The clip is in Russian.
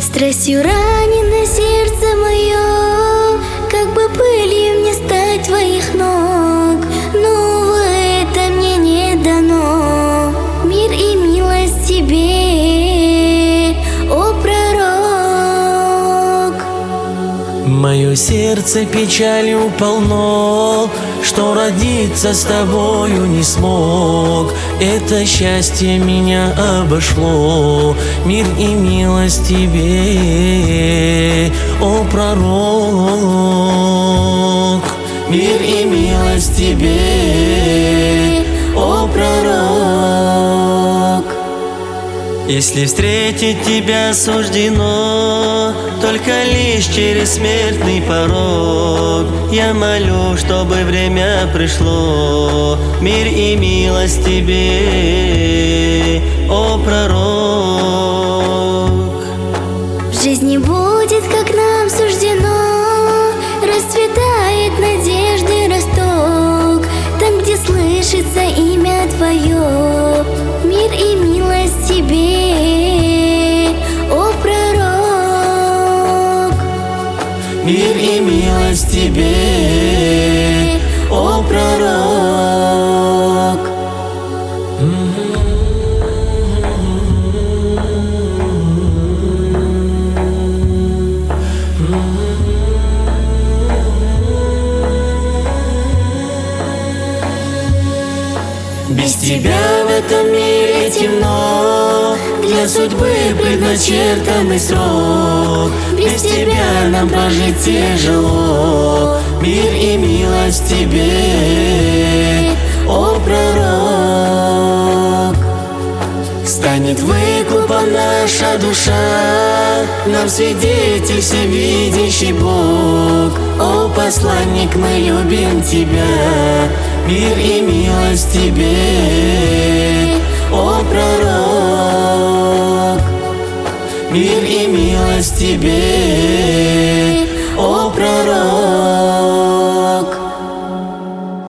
Страстью ранено сердце мое, Мое сердце печалью полно, Что родиться с тобою не смог. Это счастье меня обошло, Мир и милость тебе, о пророк. Мир и милость тебе, Если встретить тебя суждено Только лишь через смертный порог. Я молю, чтобы время пришло Мир и милость тебе, о пророк. В жизни будет, как нам суждено, Расцветает надежды росток, Там, где слышится имя Твое, милость тебе, о пророк Без тебя в этом мире темно. Для судьбы предначертанный срок. Без тебя нам прожить тяжело. Мир и милость тебе, о пророк. Станет выкупа наша душа. Нам свидетель всевидящий Бог. О посланник, мы любим Тебя Мир и милость Тебе, о пророк Мир и милость Тебе,